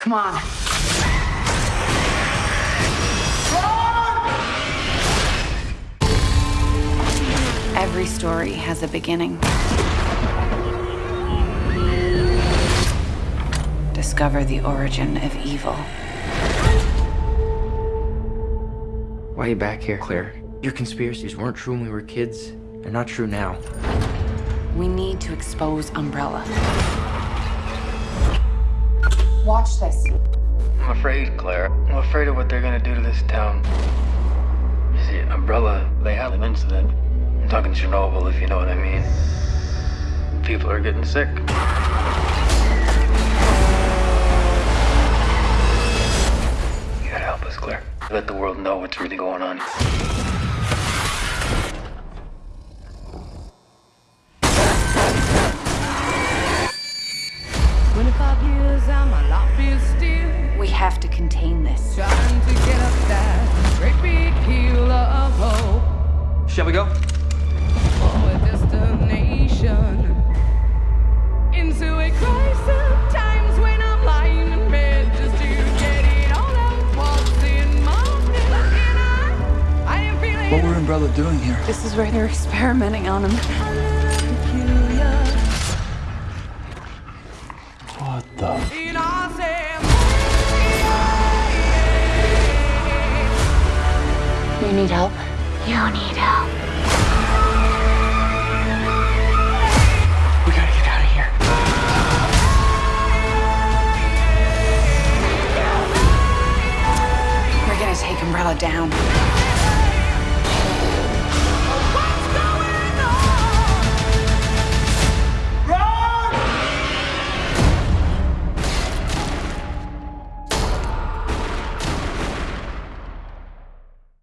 Come on. Every story has a beginning. Discover the origin of evil. Why are you back here, Claire? Your conspiracies weren't true when we were kids. They're not true now. We need to expose Umbrella. Watch this. I'm afraid, Claire. I'm afraid of what they're gonna do to this town. You see, Umbrella, they had an incident. I'm talking Chernobyl, if you know what I mean. People are getting sick. You gotta help us, Claire. Let the world know what's really going on. What's in my head? And I, I am feeling What were Umbrella doing here? This is where they're experimenting on him. You need help? You need help. We gotta get out of here. We're gonna take Umbrella down.